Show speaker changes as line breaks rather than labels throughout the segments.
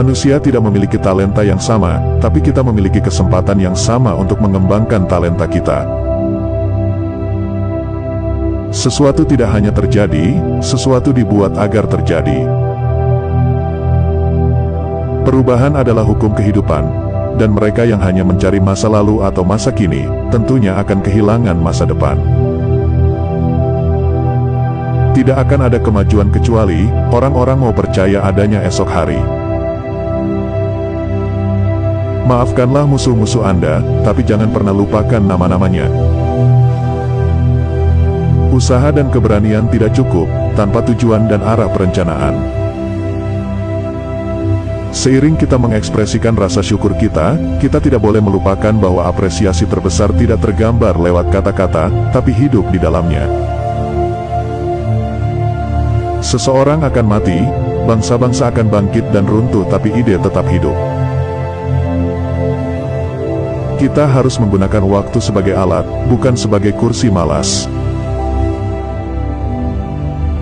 Manusia tidak memiliki talenta yang sama, tapi kita memiliki kesempatan yang sama untuk mengembangkan talenta kita. Sesuatu tidak hanya terjadi, sesuatu dibuat agar terjadi. Perubahan adalah hukum kehidupan, dan mereka yang hanya mencari masa lalu atau masa kini, tentunya akan kehilangan masa depan. Tidak akan ada kemajuan kecuali orang-orang mau percaya adanya esok hari. Maafkanlah musuh-musuh Anda, tapi jangan pernah lupakan nama-namanya. Usaha dan keberanian tidak cukup, tanpa tujuan dan arah perencanaan. Seiring kita mengekspresikan rasa syukur kita, kita tidak boleh melupakan bahwa apresiasi terbesar tidak tergambar lewat kata-kata, tapi hidup di dalamnya. Seseorang akan mati, bangsa-bangsa akan bangkit dan runtuh tapi ide tetap hidup. Kita harus menggunakan waktu sebagai alat, bukan sebagai kursi malas.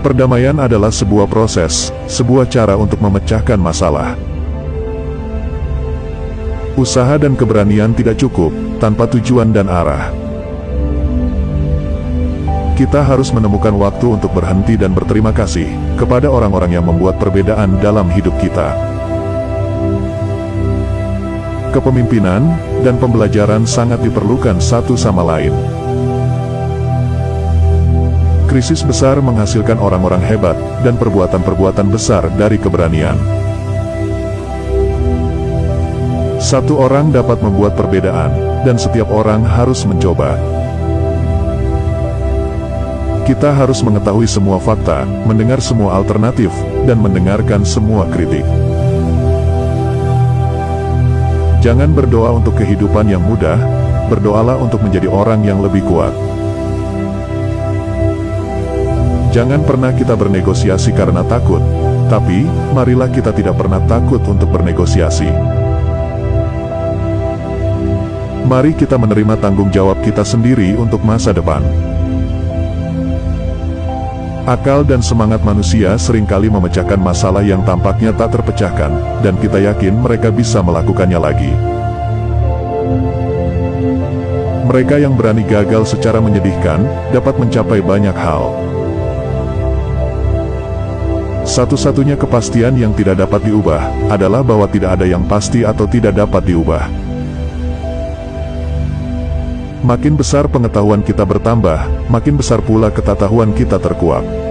Perdamaian adalah sebuah proses, sebuah cara untuk memecahkan masalah. Usaha dan keberanian tidak cukup, tanpa tujuan dan arah. Kita harus menemukan waktu untuk berhenti dan berterima kasih kepada orang-orang yang membuat perbedaan dalam hidup kita kepemimpinan, dan pembelajaran sangat diperlukan satu sama lain. Krisis besar menghasilkan orang-orang hebat, dan perbuatan-perbuatan besar dari keberanian. Satu orang dapat membuat perbedaan, dan setiap orang harus mencoba. Kita harus mengetahui semua fakta, mendengar semua alternatif, dan mendengarkan semua kritik. Jangan berdoa untuk kehidupan yang mudah, berdoalah untuk menjadi orang yang lebih kuat. Jangan pernah kita bernegosiasi karena takut, tapi marilah kita tidak pernah takut untuk bernegosiasi. Mari kita menerima tanggung jawab kita sendiri untuk masa depan. Akal dan semangat manusia sering kali memecahkan masalah yang tampaknya tak terpecahkan, dan kita yakin mereka bisa melakukannya lagi. Mereka yang berani gagal secara menyedihkan, dapat mencapai banyak hal. Satu-satunya kepastian yang tidak dapat diubah, adalah bahwa tidak ada yang pasti atau tidak dapat diubah. Makin besar pengetahuan kita bertambah, makin besar pula ketatahuan kita terkuak.